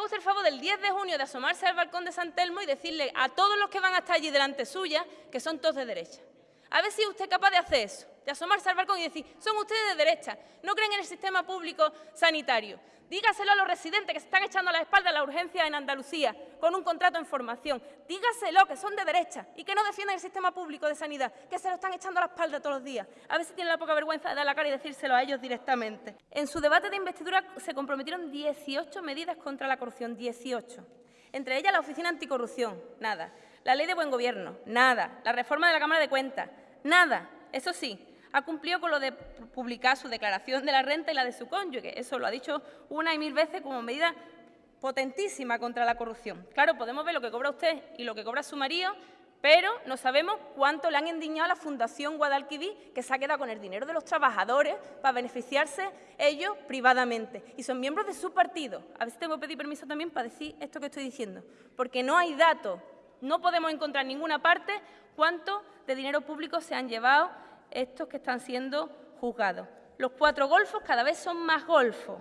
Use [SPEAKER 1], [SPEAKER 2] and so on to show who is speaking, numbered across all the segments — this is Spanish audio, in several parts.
[SPEAKER 1] haga usted el favor del 10 de junio de asomarse al balcón de San Telmo y decirle a todos los que van a estar allí delante suya que son todos de derecha. A ver si usted es capaz de hacer eso, de asomarse al balcón y decir, son ustedes de derecha, no creen en el sistema público sanitario. Dígaselo a los residentes que se están echando a la espalda la urgencia en Andalucía con un contrato en formación. Dígaselo que son de derecha y que no defienden el sistema público de sanidad, que se lo están echando a la espalda todos los días. A ver si tienen la poca vergüenza de dar la cara y decírselo a ellos directamente. En su debate de investidura se comprometieron 18 medidas contra la corrupción, 18. Entre ellas la Oficina Anticorrupción, nada. La Ley de Buen Gobierno, nada. La reforma de la Cámara de Cuentas, nada. Eso sí, ha cumplido con lo de publicar su declaración de la renta y la de su cónyuge. Eso lo ha dicho una y mil veces como medida potentísima contra la corrupción. Claro, podemos ver lo que cobra usted y lo que cobra su marido, pero no sabemos cuánto le han endiñado a la Fundación Guadalquivir, que se ha quedado con el dinero de los trabajadores para beneficiarse ellos privadamente. Y son miembros de su partido. A si tengo que pedir permiso también para decir esto que estoy diciendo. Porque no hay datos, no podemos encontrar en ninguna parte cuánto de dinero público se han llevado estos que están siendo juzgados. Los cuatro golfos cada vez son más golfos.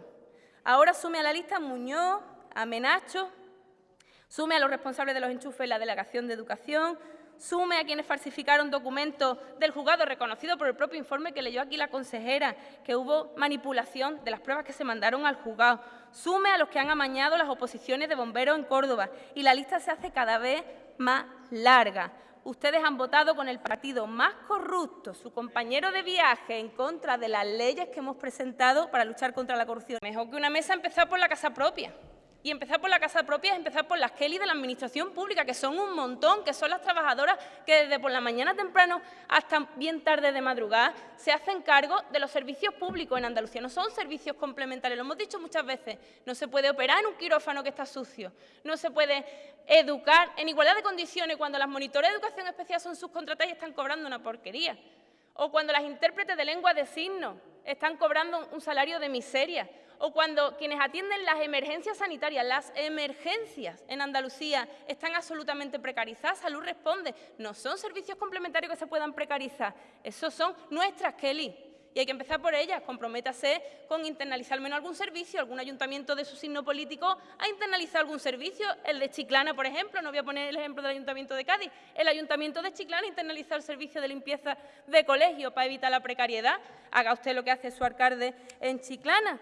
[SPEAKER 1] Ahora sume a la lista Muñoz, a Menacho, sume a los responsables de los enchufes en la Delegación de Educación, sume a quienes falsificaron documentos del juzgado reconocido por el propio informe que leyó aquí la consejera, que hubo manipulación de las pruebas que se mandaron al juzgado, sume a los que han amañado las oposiciones de bomberos en Córdoba y la lista se hace cada vez más larga ustedes han votado con el partido más corrupto, su compañero de viaje, en contra de las leyes que hemos presentado para luchar contra la corrupción. Mejor que una mesa empezar por la casa propia. Y empezar por la casa propia es empezar por las Kelly de la Administración Pública, que son un montón, que son las trabajadoras que desde por la mañana temprano hasta bien tarde de madrugada se hacen cargo de los servicios públicos en Andalucía. No son servicios complementarios, lo hemos dicho muchas veces. No se puede operar en un quirófano que está sucio, no se puede educar en igualdad de condiciones cuando las monitores de educación especial son subcontratadas y están cobrando una porquería. O cuando las intérpretes de lengua de signos están cobrando un salario de miseria o cuando quienes atienden las emergencias sanitarias, las emergencias en Andalucía están absolutamente precarizadas, Salud responde, no son servicios complementarios que se puedan precarizar, esos son nuestras, Kelly y hay que empezar por ellas. Comprométase con internalizar al menos algún servicio, algún ayuntamiento de su signo político ha internalizado algún servicio, el de Chiclana, por ejemplo, no voy a poner el ejemplo del Ayuntamiento de Cádiz, el Ayuntamiento de Chiclana ha internalizado el servicio de limpieza de colegio para evitar la precariedad. Haga usted lo que hace su alcalde en Chiclana.